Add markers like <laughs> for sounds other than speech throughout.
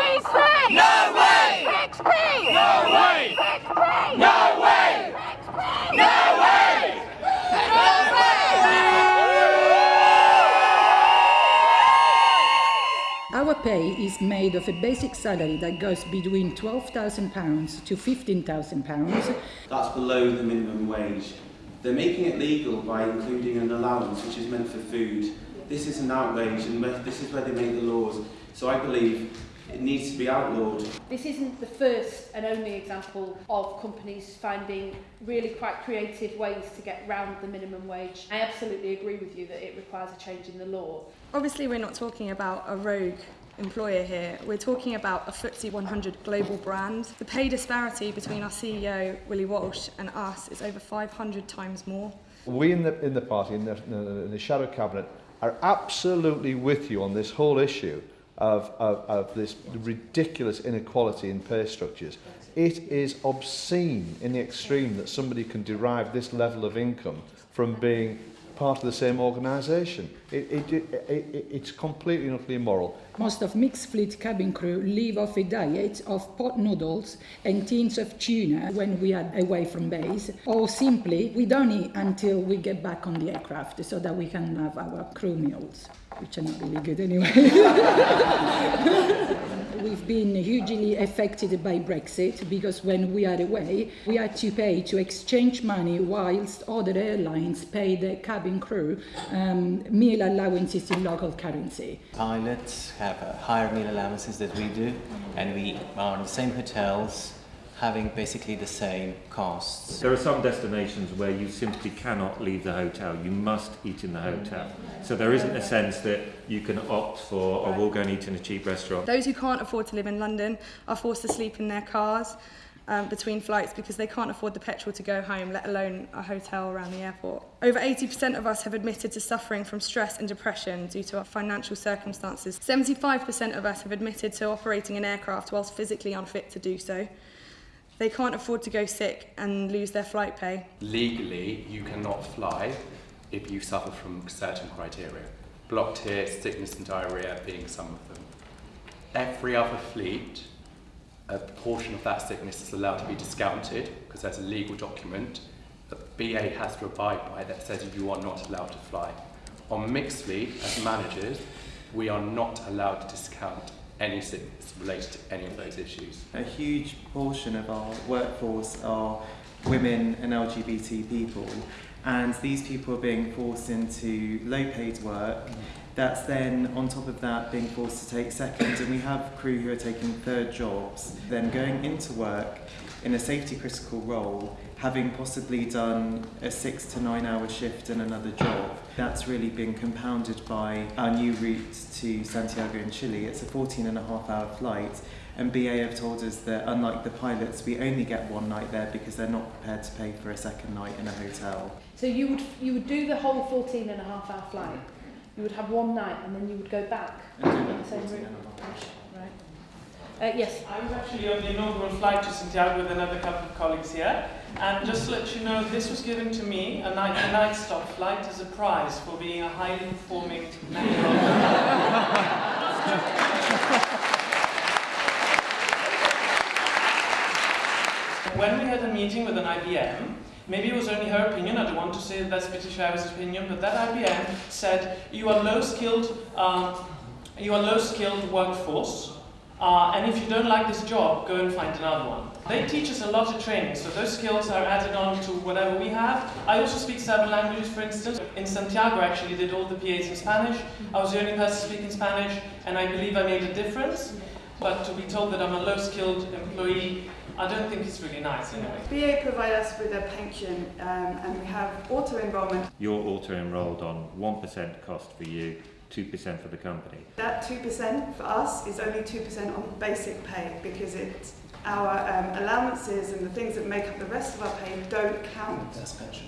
PC! No way! XP! No way! XP! No way! XP! No way! Our pay is made of a basic salary that goes between £12,000 to £15,000. That's below the minimum wage. They're making it legal by including an allowance which is meant for food. This is an outrage and this is where they make the laws. So I believe it needs to be outlawed. This isn't the first and only example of companies finding really quite creative ways to get round the minimum wage. I absolutely agree with you that it requires a change in the law. Obviously, we're not talking about a rogue employer here. We're talking about a FTSE 100 global brand. The pay disparity between our CEO, Willie Walsh, and us is over 500 times more. We in the, in the party, in the, in the shadow cabinet, are absolutely with you on this whole issue of, of, of this ridiculous inequality in pay structures. It is obscene in the extreme that somebody can derive this level of income from being part of the same organisation. It, it, it, it, it's completely and utterly immoral. Most of mixed fleet cabin crew live off a diet of pot noodles and tins of tuna when we are away from base, or simply we don't eat until we get back on the aircraft so that we can have our crew meals, which are not really good anyway. <laughs> We've been hugely affected by Brexit because when we are away, we had to pay to exchange money whilst other airlines pay the cabin crew um, meal allowances in local currency. Pilots have uh, higher meal allowances than we do, and we are in the same hotels having basically the same costs. There are some destinations where you simply cannot leave the hotel. You must eat in the hotel. So there isn't a sense that you can opt for, or we'll go and eat in a cheap restaurant. Those who can't afford to live in London are forced to sleep in their cars um, between flights because they can't afford the petrol to go home, let alone a hotel around the airport. Over 80% of us have admitted to suffering from stress and depression due to our financial circumstances. 75% of us have admitted to operating an aircraft whilst physically unfit to do so. They can't afford to go sick and lose their flight pay. Legally, you cannot fly if you suffer from certain criteria. Blocked here, sickness and diarrhea being some of them. Every other fleet, a portion of that sickness is allowed to be discounted because there's a legal document that BA has to abide by that says you are not allowed to fly. On mixed fleet, as managers, we are not allowed to discount any sickness related to any of those issues. A huge portion of our workforce are women and LGBT people and these people are being forced into low paid work that's then on top of that being forced to take second and we have crew who are taking third jobs then going into work in a safety critical role having possibly done a six to nine hour shift in another job. That's really been compounded by our new route to Santiago in Chile. It's a 14 and a half hour flight. And BA have told us that unlike the pilots we only get one night there because they're not prepared to pay for a second night in a hotel. So you would, you would do the whole 14 and a half hour flight. You would have one night and then you would go back and do that the same 14 route. and a half. Right. Uh, yes. I was actually on the inaugural flight to Santiago with another couple of colleagues here. And just to let you know, this was given to me, a night, a night stop flight, as a prize for being a highly performing When we had a meeting with an IBM, maybe it was only her opinion, I don't want to say that's British Airways' opinion, but that IBM said, you are low-skilled, um, you are low-skilled workforce, uh, and if you don't like this job, go and find another one. They teach us a lot of training, so those skills are added on to whatever we have. I also speak several languages, for instance. In Santiago, I actually did all the PAs in Spanish. I was the only person speaking Spanish, and I believe I made a difference. But to be told that I'm a low-skilled employee, I don't think it's really nice anyway. BA provide us with a pension um, and we have auto-enrolment. You're auto-enrolled on 1% cost for you, 2% for the company. That 2% for us is only 2% on basic pay because it, our um, allowances and the things that make up the rest of our pay don't count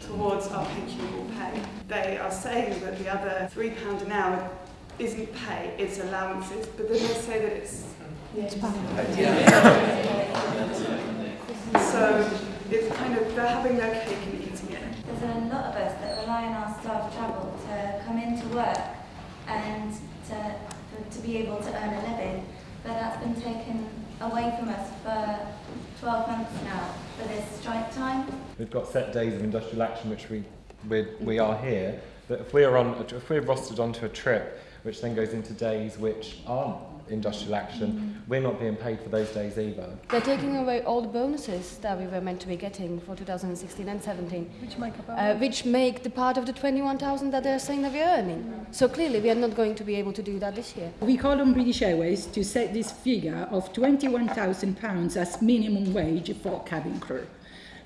towards our pensionable pay. They are saying that the other £3 an hour isn't pay, it's allowances, but then they say that it's Yes. So it's kind of, they're having their cake and eating it. There's a lot of us that rely on our staff travel to come into work and to, to be able to earn a living. But that's been taken away from us for 12 months now for this strike time. We've got set days of industrial action which we, we, we are here, but if we're, on, if we're rostered onto a trip which then goes into days which aren't industrial action, we're not being paid for those days either. They're taking away all the bonuses that we were meant to be getting for 2016 and 17, Which make up uh, which make the part of the 21,000 that they're saying that we're earning. So clearly we are not going to be able to do that this year. We call on British Airways to set this figure of £21,000 as minimum wage for cabin crew.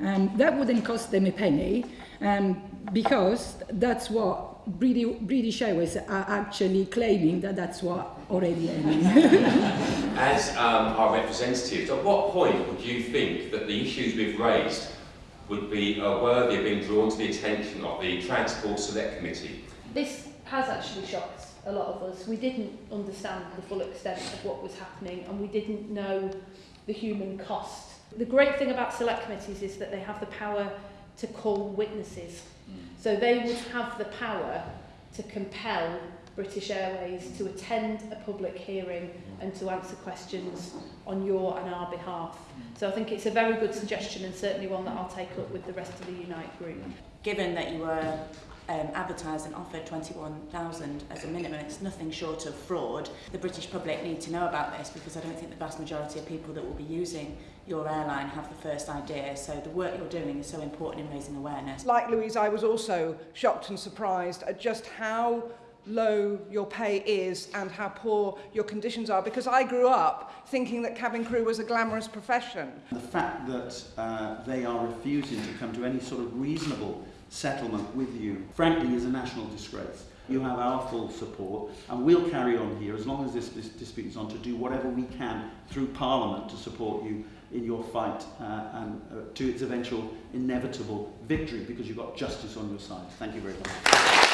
Um, that wouldn't cost them a penny um, because that's what British, British Airways are actually claiming that that's what already earning. <laughs> As um, our representatives, at what point would you think that the issues we've raised would be uh, worthy of being drawn to the attention of the Transport Select Committee? This has actually shocked a lot of us. We didn't understand the full extent of what was happening and we didn't know the human cost. The great thing about select committees is that they have the power to call witnesses. So they would have the power to compel British Airways to attend a public hearing and to answer questions on your and our behalf. So I think it's a very good suggestion and certainly one that I'll take up with the rest of the Unite group. Given that you were um, advertised and offered 21,000 as a minimum. It's nothing short of fraud. The British public need to know about this because I don't think the vast majority of people that will be using your airline have the first idea. So the work you're doing is so important in raising awareness. Like Louise, I was also shocked and surprised at just how low your pay is and how poor your conditions are because I grew up thinking that cabin crew was a glamorous profession. The fact that uh, they are refusing to come to any sort of reasonable settlement with you, frankly, is a national disgrace. You have our full support, and we'll carry on here as long as this, this dispute is on to do whatever we can through Parliament to support you in your fight uh, and uh, to its eventual inevitable victory because you've got justice on your side. Thank you very much.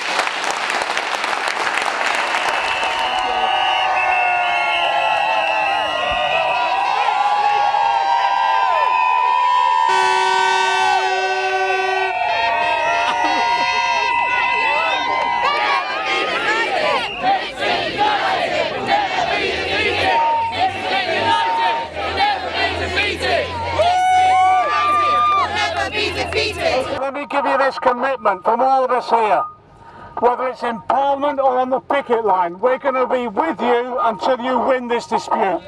Let me give you this commitment from all of us here. Whether it's in Parliament or on the picket line, we're going to be with you until you win this dispute.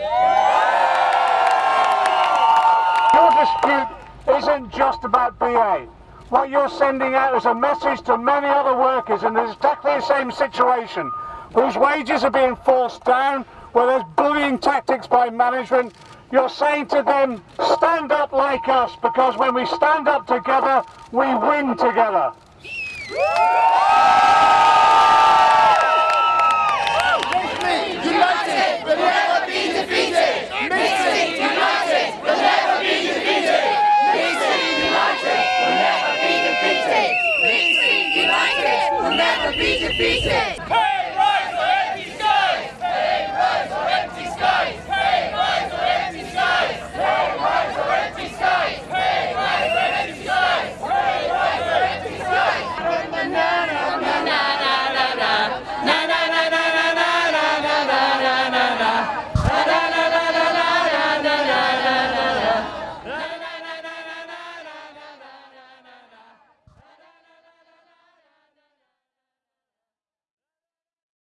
Your dispute isn't just about BA. What you're sending out is a message to many other workers in exactly the same situation, whose wages are being forced down, where there's bullying tactics by management. You're saying to them, stand up like us, because when we stand up together, we win together. We'll never be defeated!